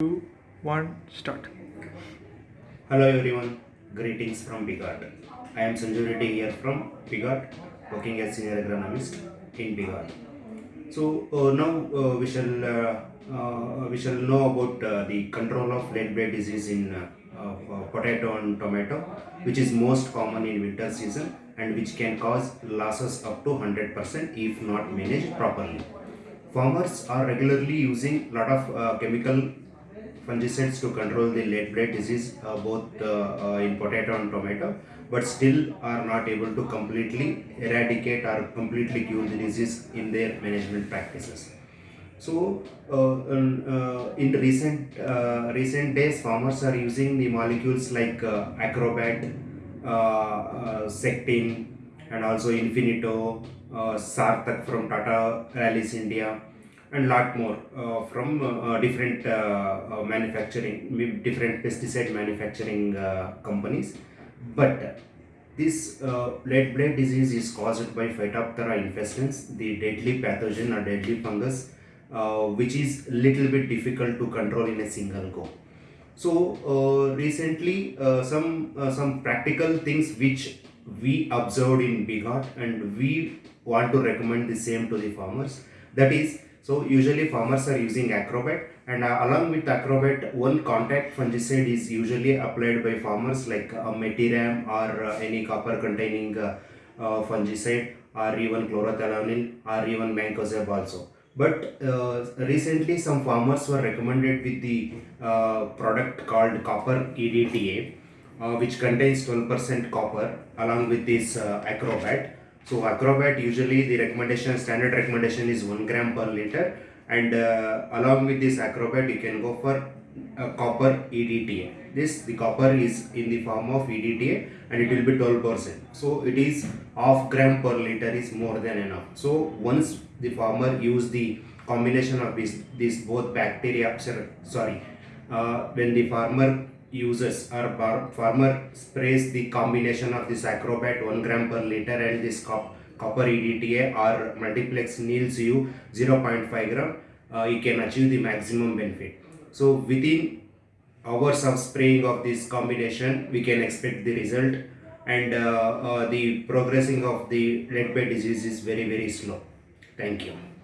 two, one, start. Hello everyone, greetings from BigHaat. I am Sanju Reddy here from BigHaat, working as senior agronomist in BigHaat. So uh, now uh, we shall uh, uh, we shall know about uh, the control of late blight disease in uh, potato and tomato, which is most common in winter season and which can cause losses up to 100% if not managed properly. Farmers are regularly using a lot of chemical fungicides to control the late blight disease uh, both uh, uh, in potato and tomato but still are not able to completely eradicate or completely cure the disease in their management practices. So uh, um, uh, in recent uh, recent days farmers are using the molecules like acrobat sectin and also infinito sartak from tata rallis india and lot more uh, from uh, uh, different uh, uh, manufacturing different pesticide manufacturing uh, companies. But this late blight disease is caused by phytophthora infestans the deadly pathogen or deadly fungus which is a little bit difficult to control in a single go. So recently some some practical things which we observed in BigHaat and we want to recommend the same to the farmers. That is so usually farmers are using acrobat and uh, along with acrobat one contact fungicide is usually applied by farmers like uh, metiram or uh, any copper containing uh, uh, fungicide or even chlorothalonil or even mancozeb also. But uh, recently some farmers were recommended with the uh, product called copper EDTA which contains 12% copper along with this acrobat so acrobat usually the recommendation standard recommendation is 1 gram per liter. And uh, along with this acrobat you can go for uh, copper EDTA this the copper is in the form of EDTA and it will be 12% so it is half gram per liter is more than enough. So once the farmer use the combination of this this both bacteria sorry uh, when the farmer uses or farmer sprays the combination of this acrobat 1 gram per liter and this cop, copper EDTA or multiplex Niels U 0.5 gram uh, you can achieve the maximum benefit. So within hours of spraying of this combination we can expect the result and uh, uh, the progressing of the late blight disease is very very slow. Thank you